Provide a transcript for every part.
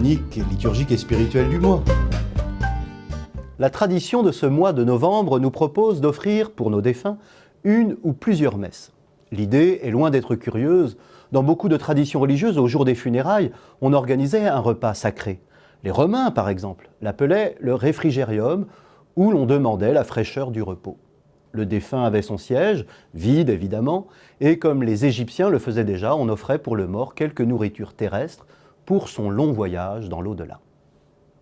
liturgique et spirituelle du mois. La tradition de ce mois de novembre nous propose d'offrir pour nos défunts une ou plusieurs messes. L'idée est loin d'être curieuse. Dans beaucoup de traditions religieuses, au jour des funérailles, on organisait un repas sacré. Les Romains, par exemple, l'appelaient le réfrigérium, où l'on demandait la fraîcheur du repos. Le défunt avait son siège, vide évidemment, et comme les Égyptiens le faisaient déjà, on offrait pour le mort quelques nourritures terrestres pour son long voyage dans l'au-delà.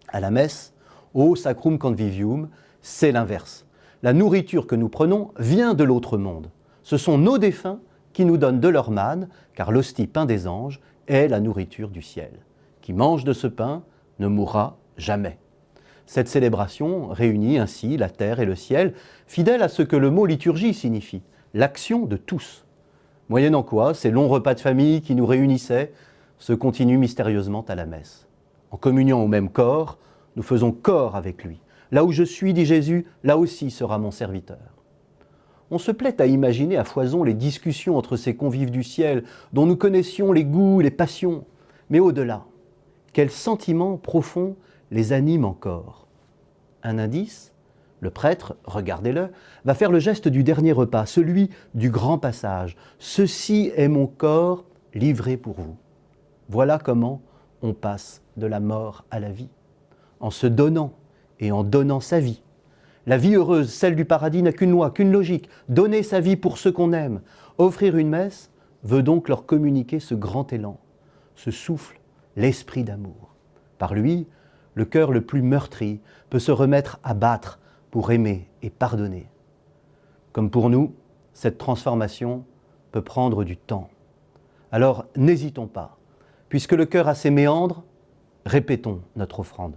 À la messe, au Sacrum Convivium, c'est l'inverse. La nourriture que nous prenons vient de l'autre monde. Ce sont nos défunts qui nous donnent de leur manne, car l'hostie pain des anges est la nourriture du ciel. Qui mange de ce pain ne mourra jamais. Cette célébration réunit ainsi la terre et le ciel, fidèle à ce que le mot liturgie signifie, l'action de tous. Moyennant quoi, ces longs repas de famille qui nous réunissaient se continuent mystérieusement à la messe. En communiant au même corps, nous faisons corps avec lui. Là où je suis, dit Jésus, là aussi sera mon serviteur. On se plaît à imaginer à foison les discussions entre ces convives du ciel, dont nous connaissions les goûts, les passions. Mais au-delà, quels sentiments profonds les anime encore. Un indice le prêtre, regardez-le, va faire le geste du dernier repas, celui du grand passage. Ceci est mon corps livré pour vous. Voilà comment on passe de la mort à la vie, en se donnant et en donnant sa vie. La vie heureuse, celle du paradis, n'a qu'une loi, qu'une logique, donner sa vie pour ceux qu'on aime. Offrir une messe veut donc leur communiquer ce grand élan, ce souffle, l'esprit d'amour. Par lui, le cœur le plus meurtri peut se remettre à battre pour aimer et pardonner. Comme pour nous, cette transformation peut prendre du temps. Alors n'hésitons pas. Puisque le cœur a ses méandres, répétons notre offrande.